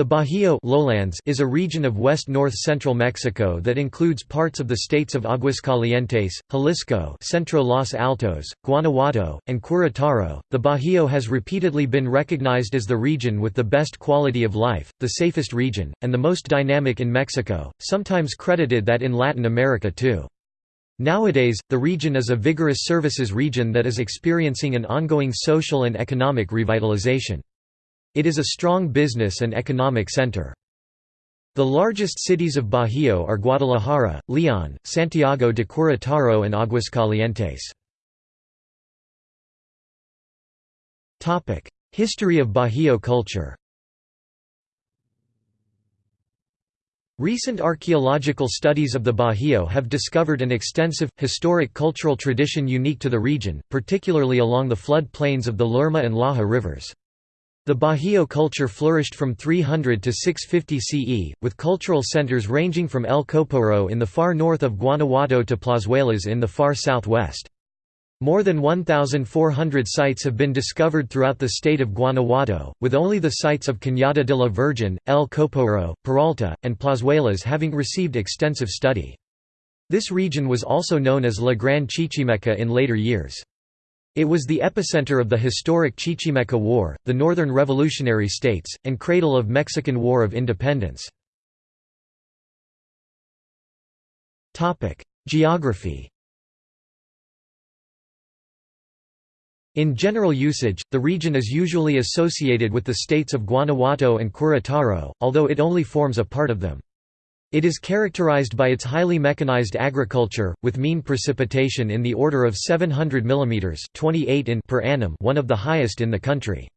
The Bajío lowlands is a region of west-north-central Mexico that includes parts of the states of Aguascalientes, Jalisco, Centro Los Altos, Guanajuato, and Querétaro. The Bajío has repeatedly been recognized as the region with the best quality of life, the safest region, and the most dynamic in Mexico, sometimes credited that in Latin America too. Nowadays, the region is a vigorous services region that is experiencing an ongoing social and economic revitalization. It is a strong business and economic center. The largest cities of Bajío are Guadalajara, León, Santiago de Querétaro and Aguascalientes. History of Bajío culture Recent archaeological studies of the Bajío have discovered an extensive, historic cultural tradition unique to the region, particularly along the flood plains of the Lerma and Laja rivers. The Bajío culture flourished from 300 to 650 CE, with cultural centers ranging from El Coporo in the far north of Guanajuato to Plazuelas in the far southwest. More than 1,400 sites have been discovered throughout the state of Guanajuato, with only the sites of Cañada de la Virgen, El Coporo, Peralta, and Plazuelas having received extensive study. This region was also known as La Gran Chichimeca in later years. It was the epicenter of the historic Chichimeca War, the Northern Revolutionary States, and cradle of Mexican War of Independence. Geography In general usage, the region is usually associated with the states of Guanajuato and Querétaro, although it only forms a part of them. It is characterized by its highly mechanized agriculture, with mean precipitation in the order of 700 mm 28 in per annum one of the highest in the country.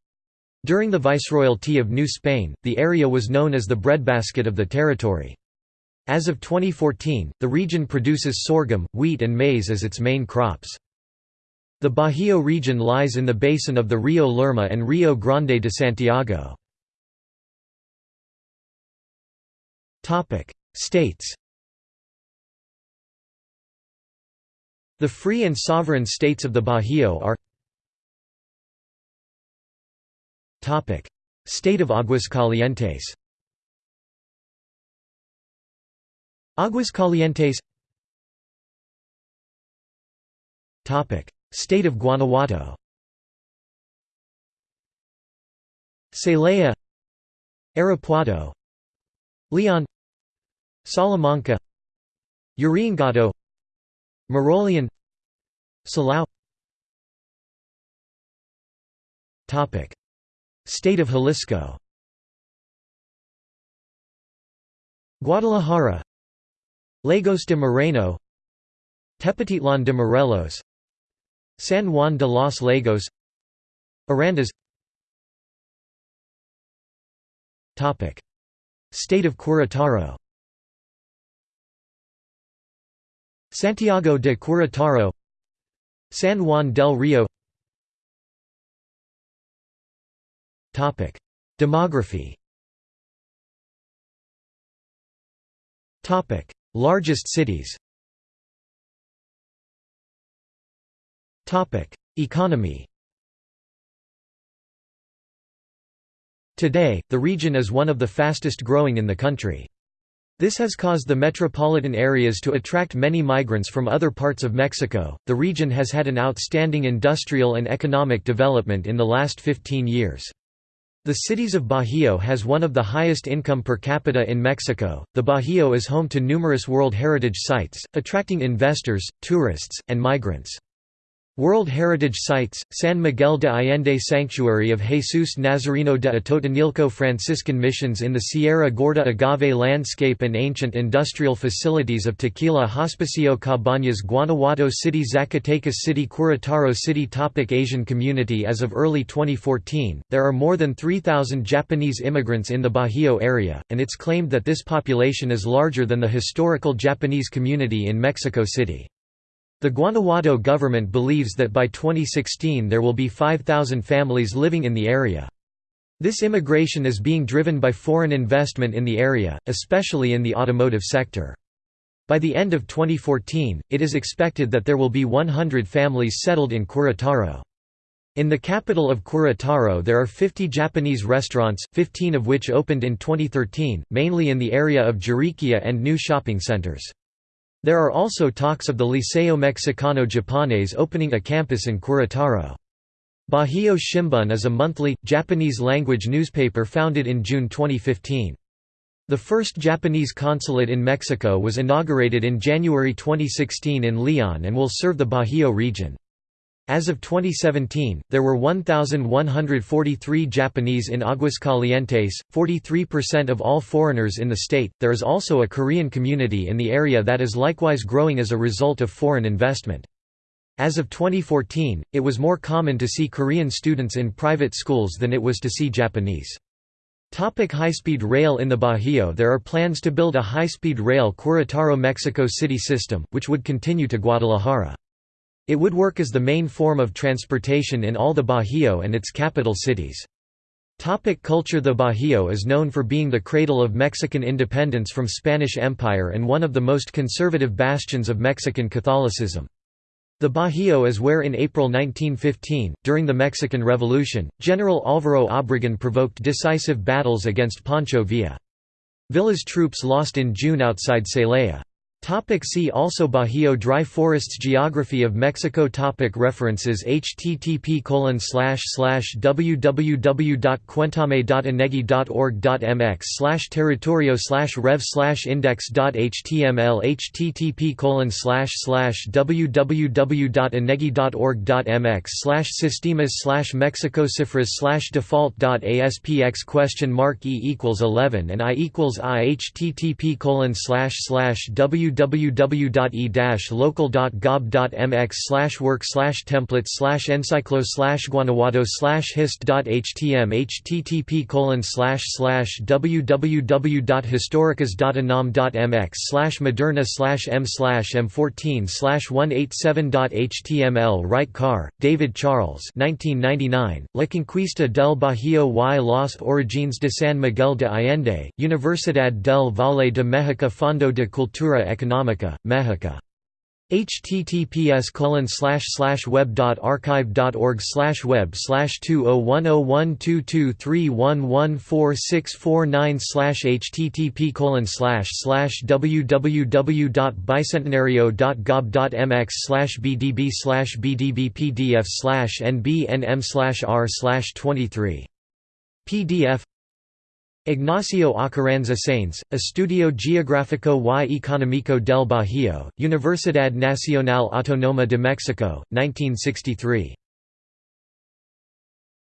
During the Viceroyalty of New Spain, the area was known as the breadbasket of the territory. As of 2014, the region produces sorghum, wheat and maize as its main crops. The Bajío region lies in the basin of the Rio Lerma and Rio Grande de Santiago. States. The free and sovereign states of the Bajío are State of Aguascalientes. Aguascalientes State of Guanajuato. Celaya Irapuato Leon Salamanca Uriangato Moroleon Silao State of Jalisco. Guadalajara Lagos de Moreno Tepatitlan de Morelos San Juan de los Lagos Arandas. State of Querétaro Santiago de Querétaro San Juan del Rio Demography. Largest cities. Economy. Today, the region is one of the fastest growing in the country. This has caused the metropolitan areas to attract many migrants from other parts of Mexico. The region has had an outstanding industrial and economic development in the last 15 years. The cities of Bajío has one of the highest income per capita in Mexico. The Bajío is home to numerous World Heritage sites, attracting investors, tourists, and migrants. World Heritage Sites, San Miguel de Allende Sanctuary of Jesus Nazareno de Atotonilco Franciscan Missions in the Sierra Gorda Agave Landscape and Ancient Industrial Facilities of Tequila Hospicio Cabañas Guanajuato City Zacatecas City Querétaro City Topic Asian community As of early 2014, there are more than 3,000 Japanese immigrants in the Bajío area, and it's claimed that this population is larger than the historical Japanese community in Mexico City. The Guanajuato government believes that by 2016 there will be 5,000 families living in the area. This immigration is being driven by foreign investment in the area, especially in the automotive sector. By the end of 2014, it is expected that there will be 100 families settled in Querétaro. In the capital of Querétaro there are 50 Japanese restaurants, 15 of which opened in 2013, mainly in the area of Juriquilla and new shopping centers. There are also talks of the Liceo Mexicano Japonés opening a campus in Querétaro. Bajío Shimbun is a monthly, Japanese-language newspaper founded in June 2015. The first Japanese consulate in Mexico was inaugurated in January 2016 in Leon and will serve the Bajío region. As of 2017, there were 1,143 Japanese in Aguascalientes, 43% of all foreigners in the state. There is also a Korean community in the area that is likewise growing as a result of foreign investment. As of 2014, it was more common to see Korean students in private schools than it was to see Japanese. Topic high-speed rail In the Bajío there are plans to build a high-speed rail Querétaro-Mexico City system, which would continue to Guadalajara. It would work as the main form of transportation in all the Bajío and its capital cities. Topic culture The Bajío is known for being the cradle of Mexican independence from Spanish Empire and one of the most conservative bastions of Mexican Catholicism. The Bajío is where in April 1915, during the Mexican Revolution, General Álvaro Obregón provoked decisive battles against Pancho Villa. Villa's troops lost in June outside Celaya. Topic see also Bajío Dry forests Geography of Mexico topic References http colon slash slash www.cuentame.inegi.org.mx slash territorio slash rev slash index.html http colon slash slash www.inegi.org.mx slash sistemas slash mexicocifras slash default.aspx question mark e equals 11 and i equals i http colon slash slash w www.e-local.gob.mx slash work slash templates slash encyclo slash guanajuato slash hist.htm http colon slash slash www.historicas.unam.mx slash moderna slash m slash m14 slash 187.html Wright Carr, David Charles 1999, La Conquista del Bajío y los Orígenes de San Miguel de Allende, Universidad del Valle de México Fondo de Cultura Económica Económica, Mexico. https colon slash slash web.archive.org slash web slash 2010122311464 slash http slash slash www.bicentenario.gov.mx slash bdb slash bdb slash nbnm slash r slash 23 pdf Ignacio Acarranza Sainz, Estudio Geográfico y Económico del Bajío, Universidad Nacional Autónoma de México, 1963.